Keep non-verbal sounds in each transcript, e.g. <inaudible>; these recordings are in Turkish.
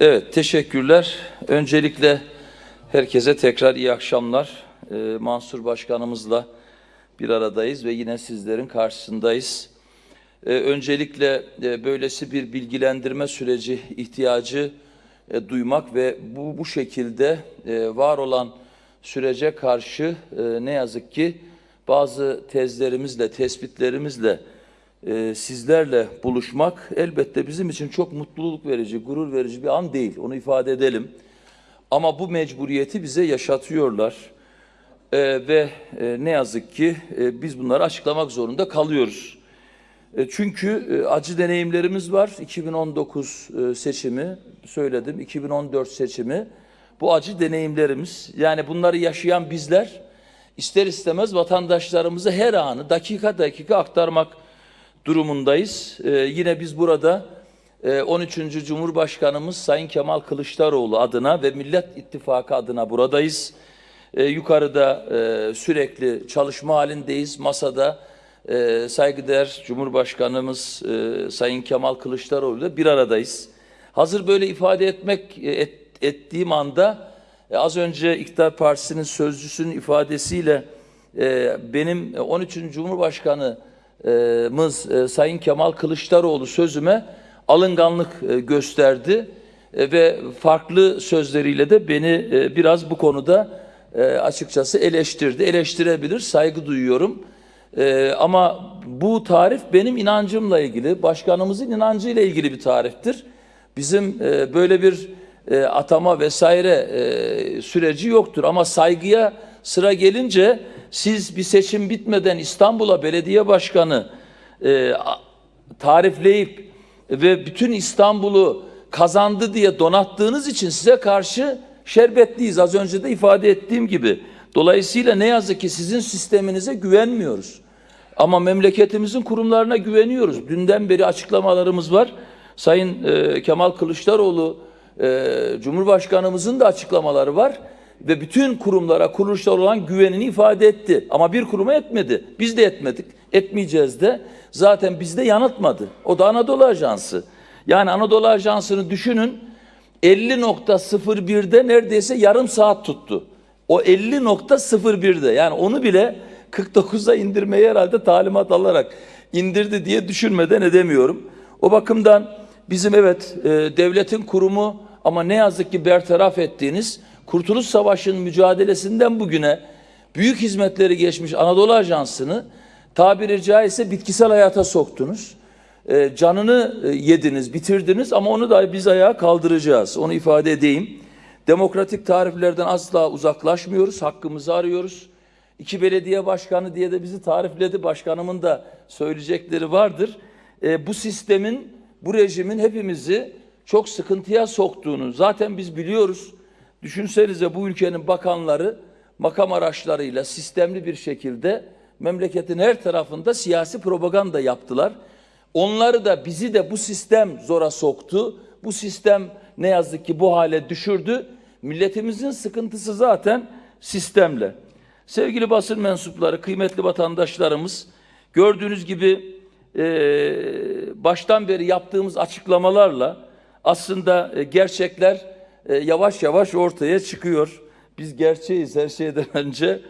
Evet, teşekkürler. Öncelikle herkese tekrar iyi akşamlar. Ee, Mansur Başkanımızla bir aradayız ve yine sizlerin karşısındayız. Ee, öncelikle e, böylesi bir bilgilendirme süreci ihtiyacı e, duymak ve bu, bu şekilde e, var olan sürece karşı e, ne yazık ki bazı tezlerimizle, tespitlerimizle e, sizlerle buluşmak elbette bizim için çok mutluluk verici, gurur verici bir an değil. Onu ifade edelim. Ama bu mecburiyeti bize yaşatıyorlar. E, ve e, ne yazık ki e, biz bunları açıklamak zorunda kalıyoruz. E, çünkü e, acı deneyimlerimiz var. 2019 e, seçimi söyledim, 2014 seçimi. Bu acı deneyimlerimiz yani bunları yaşayan bizler ister istemez vatandaşlarımıza her anı dakika dakika aktarmak durumundayız. Ee, yine biz burada e, 13. Cumhurbaşkanımız Sayın Kemal Kılıçdaroğlu adına ve Millet İttifakı adına buradayız. Ee, yukarıda e, sürekli çalışma halindeyiz. Masada e, saygıdeğer Cumhurbaşkanımız e, Sayın Kemal Kılıçdaroğlu ile bir aradayız. Hazır böyle ifade etmek e, et, ettiğim anda e, az önce İktidar Partisi'nin sözcüsünün ifadesiyle e, benim 13. Cumhurbaşkanı Mız e, Sayın Kemal Kılıçdaroğlu sözüme alınganlık e, gösterdi E, ve farklı sözleriyle de beni biraz bu konuda açıkçası eleştirdi. Eleştirebilir, saygı duyuyorum. Ama bu tarif benim inancımla ilgili, başkanımızın inancıyla ilgili bir tariftir. Bizim böyle bir atama vesaire süreci yoktur ama saygıya sıra gelince siz bir seçim bitmeden İstanbul'a belediye başkanı e, tarifleyip ve bütün İstanbul'u kazandı diye donattığınız için size karşı şerbetliyiz. Az önce de ifade ettiğim gibi. Dolayısıyla ne yazık ki sizin sisteminize güvenmiyoruz. Ama memleketimizin kurumlarına güveniyoruz. Dünden beri açıklamalarımız var. Sayın e, Kemal Kılıçdaroğlu, e, Cumhurbaşkanımızın da açıklamaları var. Ve bütün kurumlara, kuruluşlara olan güvenini ifade etti. Ama bir kuruma etmedi. Biz de etmedik. Etmeyeceğiz de. Zaten bizde yanıltmadı. O da Anadolu Ajansı. Yani Anadolu Ajansı'nı düşünün. 50.01'de neredeyse yarım saat tuttu. O 50.01'de yani onu bile 49'a indirmeyi herhalde talimat alarak indirdi diye düşünmeden edemiyorum. O bakımdan bizim evet e, devletin kurumu ama ne yazık ki bertaraf ettiğiniz Kurtuluş Savaşı'nın mücadelesinden bugüne büyük hizmetleri geçmiş Anadolu Ajansı'nı tabiri caizse bitkisel hayata soktunuz. E, canını yediniz, bitirdiniz ama onu da biz ayağa kaldıracağız. Onu ifade edeyim. Demokratik tariflerden asla uzaklaşmıyoruz, hakkımızı arıyoruz. İki belediye başkanı diye de bizi tarifledi. Başkanımın da söyleyecekleri vardır. E, bu sistemin, bu rejimin hepimizi çok sıkıntıya soktuğunu zaten biz biliyoruz. Düşünsenize bu ülkenin bakanları makam araçlarıyla sistemli bir şekilde memleketin her tarafında siyasi propaganda yaptılar. Onları da bizi de bu sistem zora soktu. Bu sistem ne yazık ki bu hale düşürdü. Milletimizin sıkıntısı zaten sistemle. Sevgili basın mensupları, kıymetli vatandaşlarımız, gördüğünüz gibi e, baştan beri yaptığımız açıklamalarla aslında e, gerçekler e, yavaş yavaş ortaya çıkıyor. Biz gerçeğiz her şeyden <laughs> önce.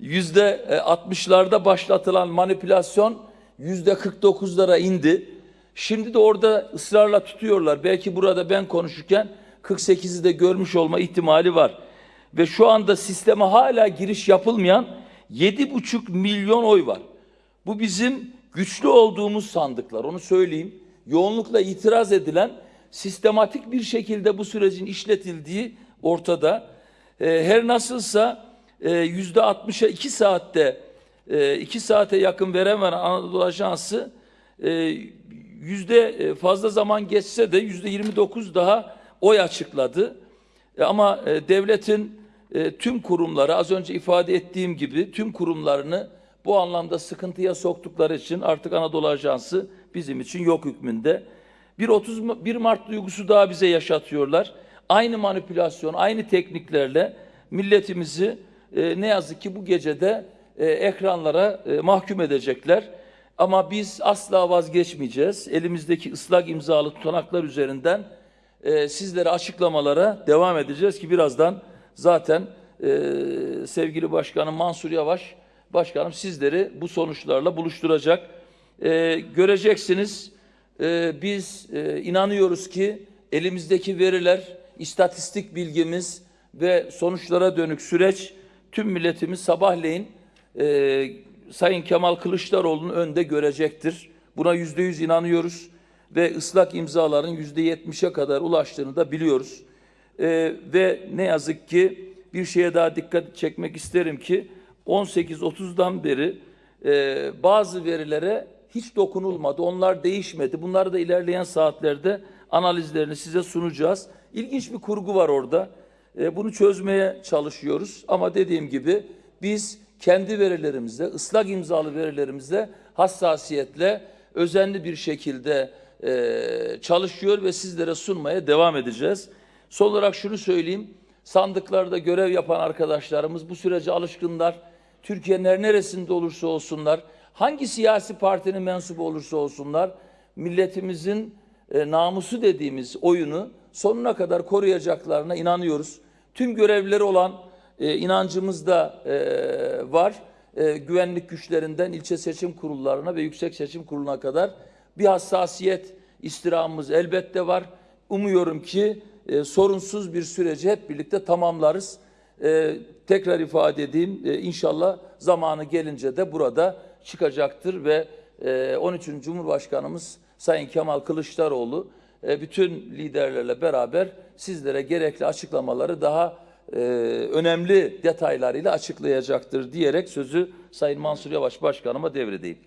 Yüzde e, 60'larda başlatılan manipülasyon yüzde 49'lara indi. Şimdi de orada ısrarla tutuyorlar. Belki burada ben konuşurken 48'i de görmüş olma ihtimali var. Ve şu anda sisteme hala giriş yapılmayan 7,5 milyon oy var. Bu bizim güçlü olduğumuz sandıklar. Onu söyleyeyim. Yoğunlukla itiraz edilen sistematik bir şekilde bu sürecin işletildiği ortada. Ee, her nasılsa e, yüzde 60'a 2 saatte e, 2 saate yakın veremem Anadolu Ajansı e, yüzde e, fazla zaman geçse de yüzde 29 daha oy açıkladı. E, Ama e, devletin e, tüm kurumları az önce ifade ettiğim gibi tüm kurumlarını bu anlamda sıkıntıya soktukları için artık Anadolu Ajansı bizim için yok hükmünde. Bir 31 Mart duygusu daha bize yaşatıyorlar. Aynı manipülasyon, aynı tekniklerle milletimizi e, ne yazık ki bu gecede e, ekranlara e, mahkum edecekler. Ama biz asla vazgeçmeyeceğiz. Elimizdeki ıslak imzalı tutanaklar üzerinden e, sizlere açıklamalara devam edeceğiz ki birazdan zaten e, sevgili başkanım Mansur Yavaş başkanım sizleri bu sonuçlarla buluşturacak. E, göreceksiniz e, biz e, inanıyoruz ki elimizdeki veriler, istatistik bilgimiz ve sonuçlara dönük süreç tüm milletimiz sabahleyin e, Sayın Kemal Kılıçdaroğlu'nun önde görecektir. Buna yüzde yüz inanıyoruz ve ıslak imzaların yüzde yetmişe kadar ulaştığını da biliyoruz. E, ve ne yazık ki bir şeye daha dikkat çekmek isterim ki 18.30'dan beri e, bazı verilere hiç dokunulmadı. Onlar değişmedi. Bunları da ilerleyen saatlerde analizlerini size sunacağız. İlginç bir kurgu var orada. E, bunu çözmeye çalışıyoruz. Ama dediğim gibi biz kendi verilerimizle, ıslak imzalı verilerimizle hassasiyetle, özenli bir şekilde e, çalışıyor ve sizlere sunmaya devam edeceğiz. Son olarak şunu söyleyeyim. Sandıklarda görev yapan arkadaşlarımız bu sürece alışkınlar. Türkiye'nin her neresinde olursa olsunlar, hangi siyasi partinin mensubu olursa olsunlar, milletimizin e, namusu dediğimiz oyunu sonuna kadar koruyacaklarına inanıyoruz. Tüm görevlileri olan e, inancımız da e, var. E, güvenlik güçlerinden ilçe seçim kurullarına ve yüksek seçim kuruluna kadar bir hassasiyet istirhamımız elbette var. Umuyorum ki e, sorunsuz bir süreci hep birlikte tamamlarız. E, tekrar ifade edeyim e, inşallah zamanı gelince de burada çıkacaktır ve e, 13. Cumhurbaşkanımız Sayın Kemal Kılıçdaroğlu e, bütün liderlerle beraber sizlere gerekli açıklamaları daha e, önemli detaylarıyla açıklayacaktır diyerek sözü Sayın Mansur Yavaş Başkanıma devredeyim.